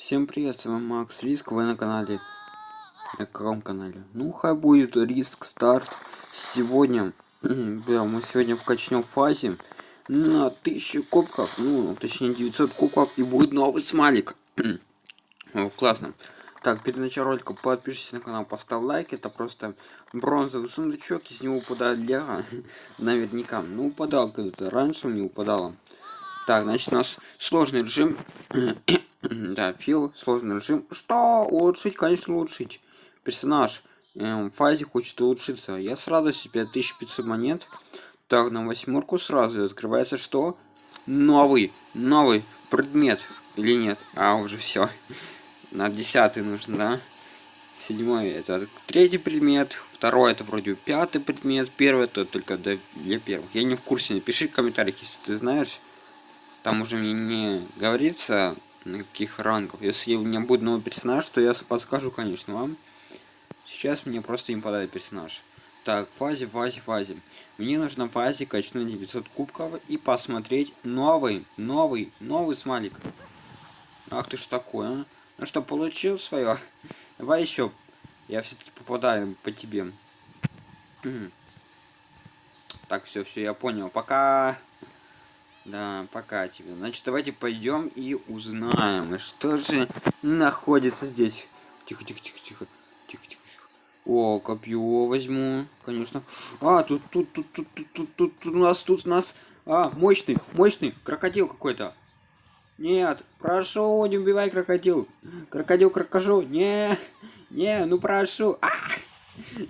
Всем привет, с вами Макс Риск, вы на канале, на каком канале? Ну, хай будет Риск Старт. Сегодня, да, мы сегодня вкачнем фазе на 1000 кубков, ну, точнее 900 кубков, и будет новый смайлик. О, классно. Так, перед началом ролика подпишитесь на канал, поставь лайк, это просто бронзовый сундучок, из него упадает лего, наверняка. Ну, упадал когда-то, раньше мне упадало. Так, значит, у нас сложный режим. да, фил, сложный режим. Что? Улучшить, конечно, улучшить. Персонаж эм, фазе хочет улучшиться. Я сразу себе 1500 монет. Так, на восьмерку сразу открывается что? Новый, новый предмет. Или нет? А, уже все. На десятый нужно, да? Седьмой это третий предмет, второй это вроде пятый предмет, первый это только для первых. Я не в курсе, напиши в комментариях, если ты знаешь. Там уже мне не говорится, на каких рангов. Если у меня будет новый персонаж, то я подскажу, конечно, вам. Сейчас мне просто им подает персонаж. Так, фазе, фазе, фазе. Мне нужно в фазе качнуть 900 кубков и посмотреть новый, новый, новый смайлик. Ах ты ж такой, а? Ну что, получил свое? Давай еще. Я все-таки попадаю по тебе. Так, все, все, я понял. Пока. Да, пока тебе. Значит, давайте пойдем и узнаем, что же находится здесь. Тихо, тихо, тихо, тихо. Тихо, тихо. О, копье возьму, конечно. А, тут, тут, тут, тут, тут, тут, тут, тут у нас, тут у нас. А, мощный, мощный, крокодил какой-то. Нет, прошу, не убивай крокодил. Крокодил, крокожу. Не, не, ну прошу. А!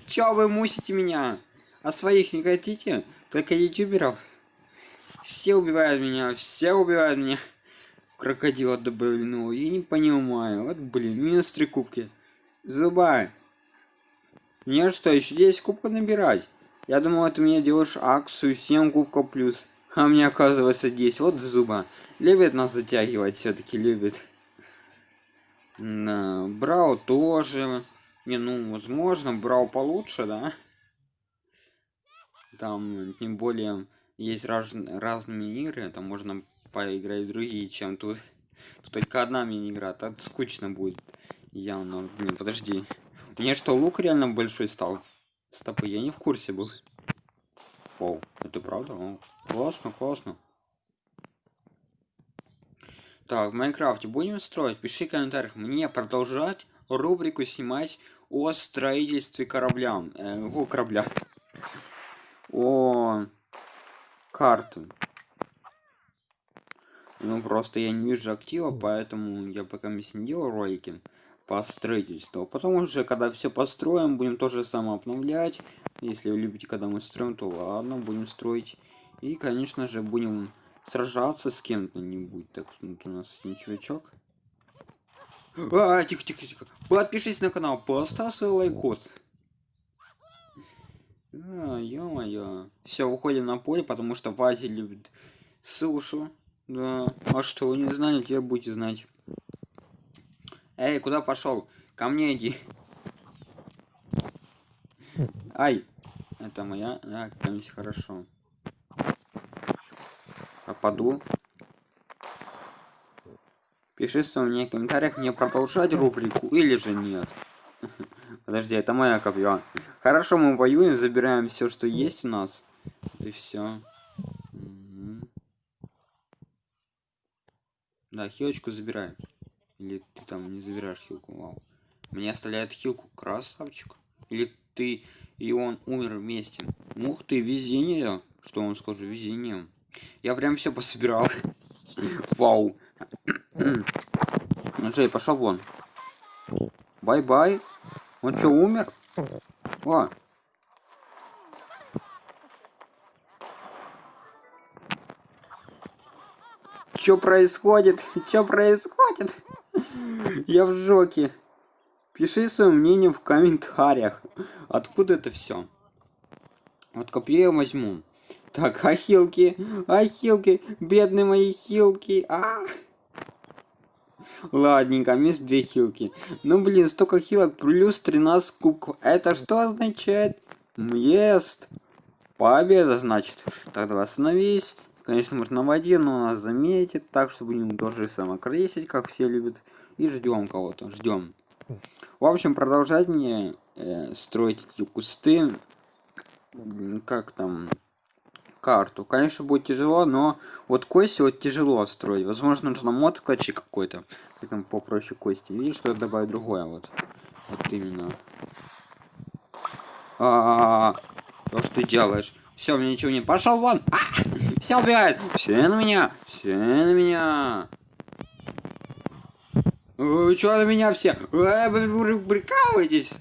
Чё вы мусите меня? А своих не хотите? Только ютуберов. Все убивают меня, все убивают меня. Крокодила добавлено. Я не понимаю. Вот, блин, минус три кубки. Зуба. Мне что, еще 10 кубков набирать? Я думал, ты мне делаешь акцию 7 кубков плюс. А мне оказывается 10. Вот зуба. Любит нас затягивать, все-таки любит. Да, Брау тоже. Не, ну, возможно, Брау получше, да? Там, тем более, есть раз, разные мини-игры, там можно поиграть другие, чем тут. Тут только одна мини-игра, так скучно будет. Явно. Блин, подожди. Меня что, лук реально большой стал? Стопы, я не в курсе был. Оу, это правда? О, классно, классно. Так, в Майнкрафте будем строить? Пиши в комментариях. Мне продолжать рубрику снимать о строительстве корабля. Э, о, корабля. О карту. Ну, просто я не вижу актива, поэтому я пока не делал ролики по строительству. Потом уже, когда все построим, будем тоже самое обновлять. Если вы любите, когда мы строим, то ладно, будем строить. И, конечно же, будем сражаться с кем-то-нибудь. Так, вот у нас один чувачок. А, тихо, тихо, тихо. Подпишись на канал, поставь свой лайкос. А, ё-моё. Все, уходим на поле, потому что Вази любит сушу. Да. А что, вы не знали, теперь будете знать. Эй, куда пошел? Ко мне иди. Ай. Это моя. Да, комиссия хорошо. Попаду. Пиши мне в комментариях, мне продолжать рубрику или же нет. Подожди, это моя копье. Хорошо, мы воюем, забираем все, что есть у нас. Вот и все. Угу. Да, хилочку забираем. Или ты там не забираешь хилку, вау. Мне оставляет хилку, красавчик. Или ты и он умер вместе. Ух ты, везение. Что он скажу, везение. Я прям все пособирал. Вау. Ну что, пошел вон. Bye-bye. Он что, умер? О. Что происходит? Что происходит? Я в жоке. Пиши свое мнение в комментариях. Откуда это все? Вот копье я возьму. Так, ахилки, ахилки, бедные мои хилки. А, -а, -а. Ладненько, минус две хилки. Ну блин, столько хилок, плюс 13 кубков. Это что означает? Ест. Победа, значит. Так, давай остановись. Конечно, можно на воде, но нас заметит, так что будем тоже самокресить, как все любят. И ждем кого-то, ждем. В общем, продолжать мне э, строить эти кусты. Как там? Карту. Конечно, будет тяжело, но вот кости вот тяжело строить. Возможно, нужно мод вкачать какой-то. Поэтому попроще кости. Видишь, что я добавить другое вот. Вот именно. А, -а, -а, -а. что ты делаешь? Все, мне ничего не... Пошел вон! А! Все убивают! Все на меня! Все на меня! Вы на меня все? Вы прикалываетесь?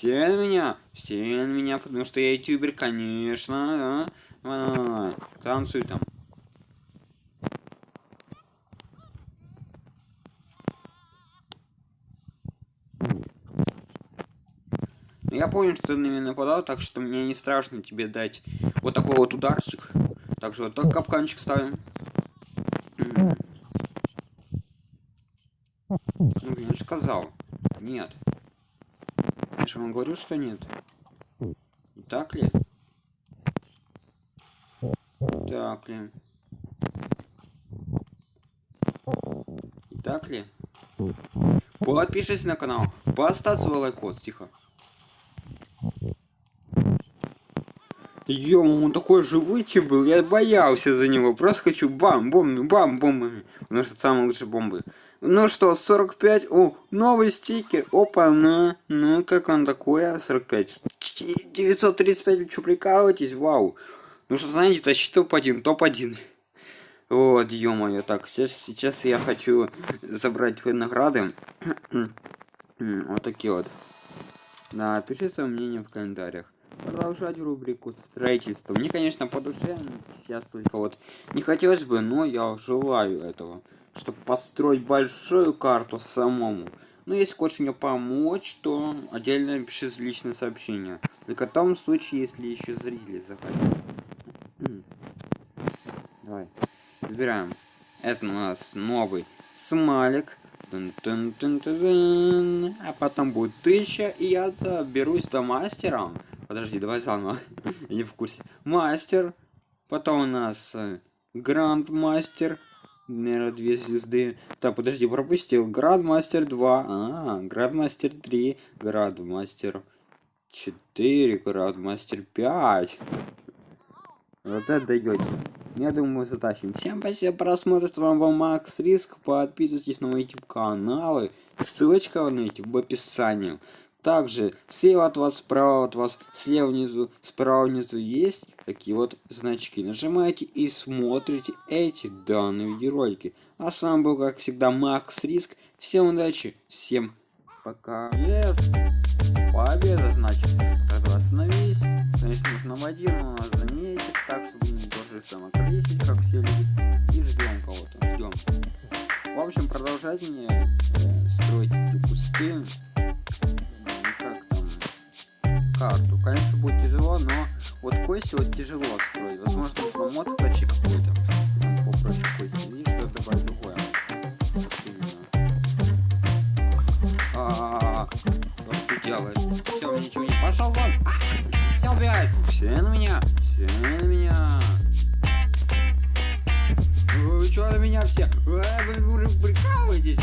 Все на меня, все на меня, потому что я ютубер, конечно, да. Танцуй там. Ну, я помню, что ты на меня нападал, так что мне не страшно тебе дать вот такой вот ударчик. Также вот так капканчик ставим. Ну, я же сказал. Нет. Я же вам говорю, что нет. Не так ли? Так ли? Так ли? Подпишись на канал, поставь свой лайкос, тихо. Ё, он такой живучий был, я боялся за него. Просто хочу бам, бомбы, бам, бомбами. Потому что самые лучшие бомбы. Ну что, 45, о, новый стикер, опа, на, ну, как он такой, 45, 935, вы что, прикалываетесь, вау. Ну что, знаете, тащи топ-1, топ-1. Вот, ё-моё, так, сейчас, сейчас я хочу забрать награды. вот такие вот. Да, пиши свое мнение в комментариях продолжать рубрику строительства. Мне, конечно, по душе сейчас только вот не хотелось бы, но я желаю этого, чтобы построить большую карту самому. Но если хочешь мне помочь, то отдельно напиши личное сообщение. Только в том случае, если еще зрители захотят. Давай. Выбираем. Это у нас новый смайлик. Тун -тун -тун -тун -тун. А потом будет тысяча, и я доберусь до мастера. Подожди, давай заново. Я не в курсе. Мастер. Потом у нас э, Грандмастер. Наверное, две звезды. Так, подожди, пропустил. Грандмастер 2. А, Грандмастер 3. Грандмастер 4. Грандмастер 5. Вот это даете. Я думаю, затащим. Всем спасибо просмотр. С вами был Макс Риск. Подписывайтесь на мои YouTube каналы. Ссылочка на YouTube в описании. Также слева от вас, справа от вас, слева внизу, справа внизу есть такие вот значки. Нажимаете и смотрите эти данные видеоролики. А с вами был, как всегда, Макс Риск. Всем удачи, всем пока. Yes. Победа, значит. Когда остановись. Конечно, нужно в один, но нас заметит. Так, чтобы не тоже самокрестить, как все люди. И ждем кого-то. Ждем. В общем, продолжать мне э, строить эти кусты тяжело строить. Возможно, нужно мод почти какой-то. Попроще кости. Видишь, что добавить другое. А, что ты делаешь? Все, мне ничего не пошел вон. А, все убивают. Все на меня. Все на меня. Вы что на меня все? Вы, вы, вы прикалываетесь?